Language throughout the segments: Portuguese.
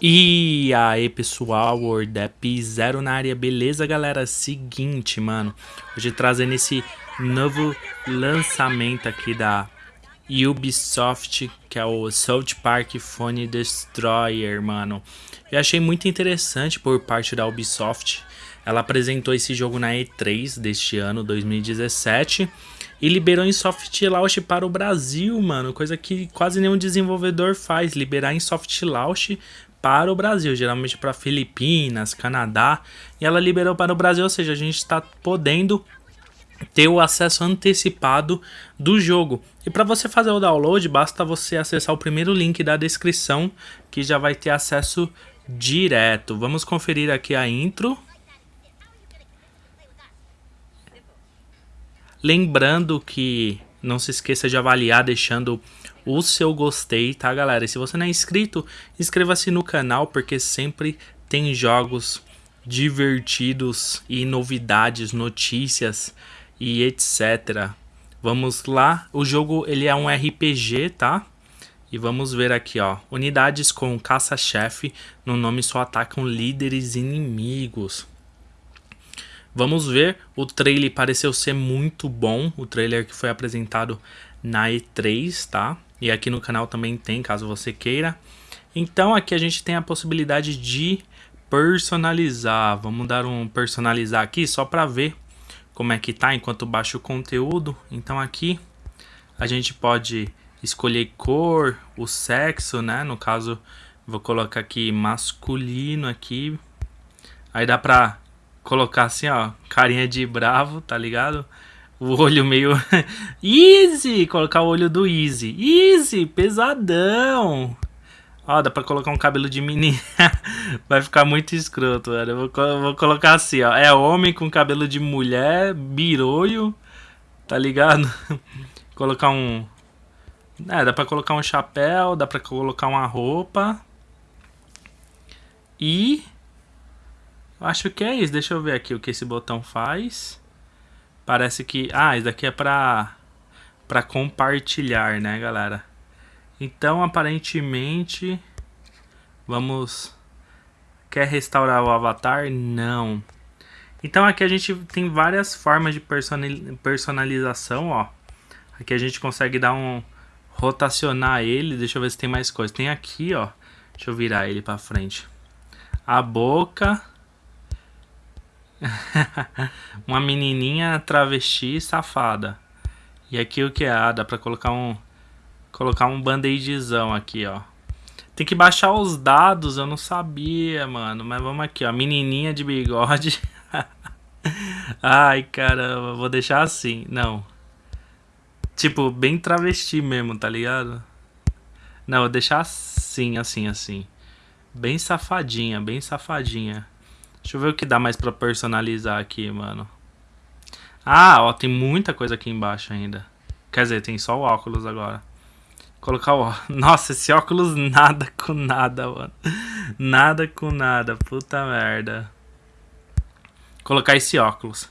E aí pessoal, WordApp Zero na área, beleza galera? Seguinte, mano, hoje trazendo esse novo lançamento aqui da Ubisoft, que é o South Park Phone Destroyer, mano. Eu achei muito interessante por parte da Ubisoft, ela apresentou esse jogo na E3 deste ano, 2017, e liberou em soft launch para o Brasil, mano, coisa que quase nenhum desenvolvedor faz, liberar em soft launch para o Brasil, geralmente para Filipinas, Canadá, e ela liberou para o Brasil, ou seja, a gente está podendo ter o acesso antecipado do jogo. E para você fazer o download, basta você acessar o primeiro link da descrição, que já vai ter acesso direto. Vamos conferir aqui a intro. Lembrando que não se esqueça de avaliar deixando o seu gostei, tá galera? E se você não é inscrito, inscreva-se no canal porque sempre tem jogos divertidos e novidades, notícias e etc. Vamos lá, o jogo ele é um RPG, tá? E vamos ver aqui, ó. Unidades com caça-chefe no nome só atacam líderes inimigos. Vamos ver, o trailer pareceu ser muito bom, o trailer que foi apresentado na E3, tá? E aqui no canal também tem, caso você queira. Então aqui a gente tem a possibilidade de personalizar. Vamos dar um personalizar aqui só para ver como é que tá enquanto baixa o conteúdo. Então aqui a gente pode escolher cor, o sexo, né? No caso, vou colocar aqui masculino aqui. Aí dá pra colocar assim, ó, carinha de bravo, tá ligado? O olho meio... Easy! Colocar o olho do Easy. Easy! Pesadão! Ó, dá pra colocar um cabelo de menina. Vai ficar muito escroto, velho. Eu vou, vou, colocar assim, ó. É homem com cabelo de mulher, biroio. Tá ligado? colocar um... É, dá pra colocar um chapéu, dá pra colocar uma roupa. E... Acho que é isso. Deixa eu ver aqui o que esse botão faz. Parece que... Ah, isso daqui é pra... Pra compartilhar, né, galera? Então, aparentemente... Vamos... Quer restaurar o avatar? Não. Então, aqui a gente tem várias formas de personalização, ó. Aqui a gente consegue dar um... Rotacionar ele. Deixa eu ver se tem mais coisa. Tem aqui, ó. Deixa eu virar ele pra frente. A boca... uma menininha travesti safada. E aqui o que é? Ah, dá pra colocar um... Colocar um band-aidzão aqui, ó. Tem que baixar os dados, eu não sabia, mano. Mas vamos aqui, ó. Menininha de bigode. Ai, caramba. Vou deixar assim. Não. Tipo, bem travesti mesmo, tá ligado? Não, vou deixar assim, assim, assim. Bem safadinha, bem safadinha. Deixa eu ver o que dá mais pra personalizar aqui, mano. Ah, ó, tem muita coisa aqui embaixo ainda. Quer dizer, tem só o óculos agora. Colocar o... Nossa, esse óculos nada com nada, mano. Nada com nada, puta merda. Colocar esse óculos.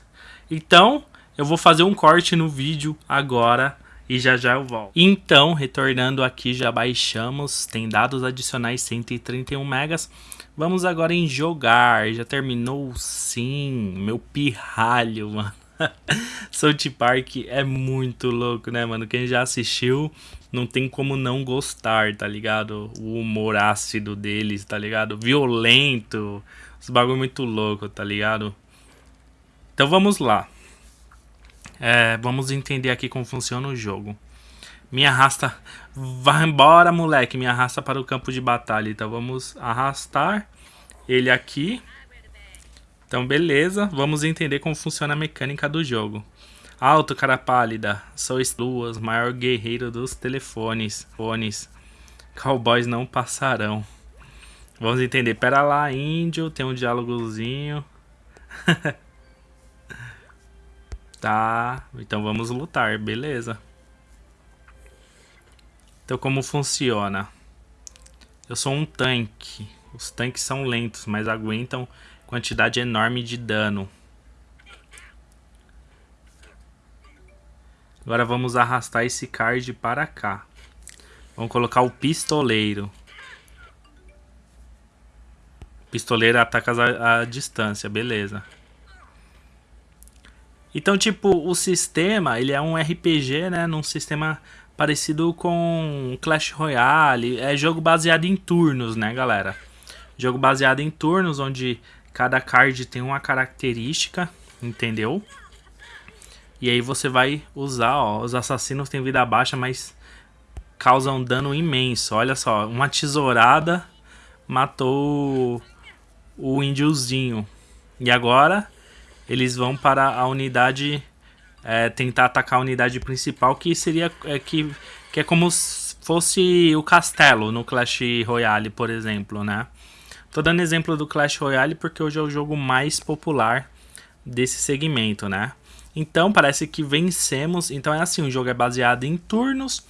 Então, eu vou fazer um corte no vídeo agora e já já eu volto. Então, retornando aqui, já baixamos, tem dados adicionais 131 megas. Vamos agora em jogar, já terminou sim, meu pirralho, mano. South Park é muito louco, né, mano? Quem já assistiu não tem como não gostar, tá ligado? O humor ácido deles, tá ligado? Violento, os bagulho muito louco, tá ligado? Então vamos lá. É, vamos entender aqui como funciona o jogo. Me arrasta. Vai embora, moleque. Me arrasta para o campo de batalha. Então vamos arrastar ele aqui. Então beleza. Vamos entender como funciona a mecânica do jogo. Alto, cara pálida. Sois duas, maior guerreiro dos telefones. Fones. Cowboys não passarão. Vamos entender. Pera lá, índio. Tem um diálogozinho. Tá, então vamos lutar, beleza. Então como funciona? Eu sou um tanque. Os tanques são lentos, mas aguentam quantidade enorme de dano. Agora vamos arrastar esse card para cá. Vamos colocar o pistoleiro. Pistoleiro ataca a, a distância, beleza. Então, tipo, o sistema, ele é um RPG, né? Num sistema parecido com Clash Royale. É jogo baseado em turnos, né, galera? Jogo baseado em turnos, onde cada card tem uma característica, entendeu? E aí você vai usar, ó, os assassinos têm vida baixa, mas causam dano imenso. Olha só, uma tesourada matou o índiozinho. E agora eles vão para a unidade, é, tentar atacar a unidade principal, que seria, é, que, que é como se fosse o castelo no Clash Royale, por exemplo, né? Tô dando exemplo do Clash Royale porque hoje é o jogo mais popular desse segmento, né? Então, parece que vencemos. Então é assim, o jogo é baseado em turnos.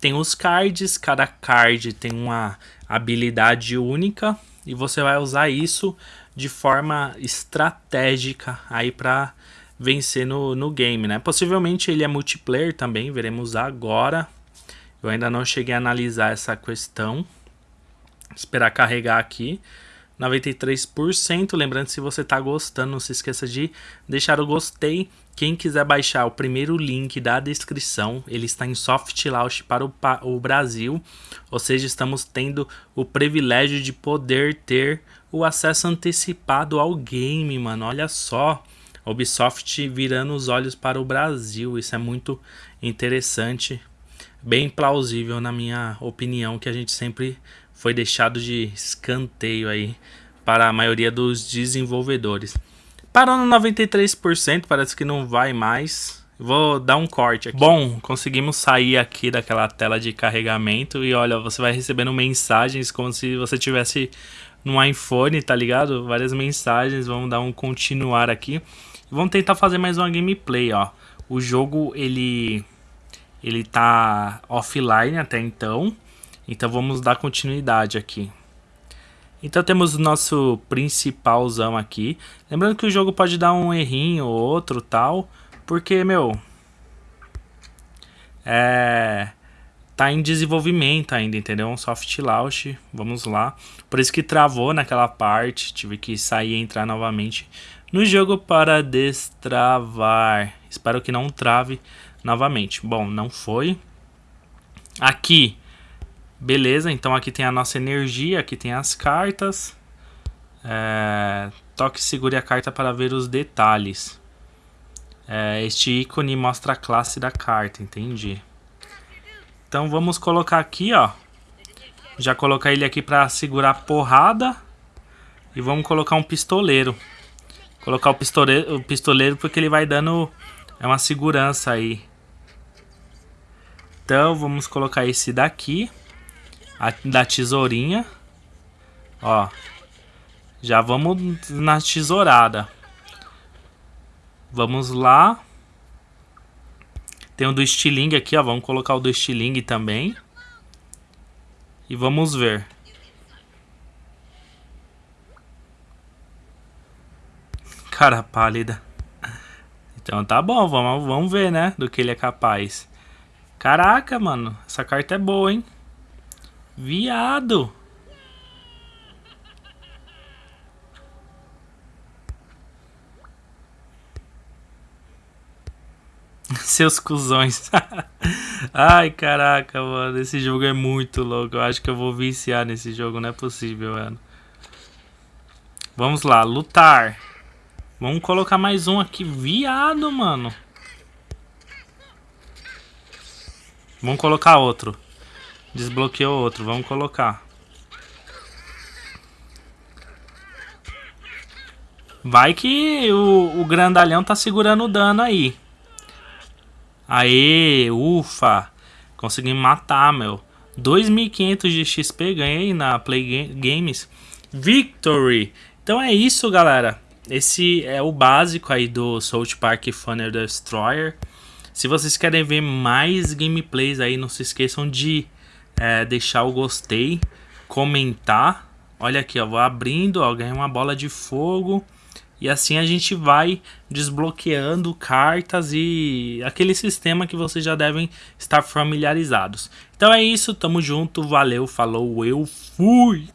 Tem os cards, cada card tem uma habilidade única. E você vai usar isso de forma estratégica aí para vencer no, no game, né? Possivelmente ele é multiplayer também, veremos agora. Eu ainda não cheguei a analisar essa questão. Esperar carregar aqui. 93%. Lembrando, se você está gostando, não se esqueça de deixar o gostei. Quem quiser baixar o primeiro link da descrição, ele está em soft launch para o, o Brasil. Ou seja, estamos tendo o privilégio de poder ter o acesso antecipado ao game, mano. Olha só. Ubisoft virando os olhos para o Brasil. Isso é muito interessante. Bem plausível, na minha opinião, que a gente sempre foi deixado de escanteio aí para a maioria dos desenvolvedores. Parou no 93%, parece que não vai mais. Vou dar um corte aqui. Bom, conseguimos sair aqui daquela tela de carregamento e olha, você vai recebendo mensagens como se você tivesse no iPhone, tá ligado? Várias mensagens, vamos dar um continuar aqui. Vamos tentar fazer mais uma gameplay, ó. O jogo, ele ele tá offline até então. Então vamos dar continuidade aqui. Então temos o nosso principalzão aqui. Lembrando que o jogo pode dar um errinho ou outro tal. Porque, meu... É... Tá em desenvolvimento ainda, entendeu? Um soft launch. Vamos lá. Por isso que travou naquela parte. Tive que sair e entrar novamente no jogo para destravar. Espero que não trave novamente. Bom, não foi. Aqui Beleza, então aqui tem a nossa energia, aqui tem as cartas. É, toque segure a carta para ver os detalhes. É, este ícone mostra a classe da carta, entendi. Então vamos colocar aqui, ó. Já colocar ele aqui para segurar porrada. E vamos colocar um pistoleiro. Colocar o pistoleiro, o pistoleiro porque ele vai dando é uma segurança aí. Então vamos colocar esse daqui a, da tesourinha. Ó. Já vamos na tesourada. Vamos lá. Tem o do estilingue aqui, ó. Vamos colocar o do estilingue também. E vamos ver. Cara pálida. Então tá bom, vamos, vamos ver, né? Do que ele é capaz. Caraca, mano. Essa carta é boa, hein? Viado! Seus cuzões. Ai, caraca, mano. Esse jogo é muito louco. Eu acho que eu vou viciar nesse jogo. Não é possível, mano. Vamos lá, lutar. Vamos colocar mais um aqui. Viado, mano. Vamos colocar outro. Desbloqueou outro, vamos colocar. Vai que o, o grandalhão tá segurando o dano aí. Aê, ufa. Consegui matar, meu. 2.500 de XP ganhei na Play Games. Victory! Então é isso, galera. Esse é o básico aí do South Park Funner Destroyer. Se vocês querem ver mais gameplays aí, não se esqueçam de é, deixar o gostei, comentar. Olha aqui, ó, vou abrindo, ó, ganhei uma bola de fogo. E assim a gente vai desbloqueando cartas e aquele sistema que vocês já devem estar familiarizados. Então é isso, tamo junto, valeu, falou, eu fui!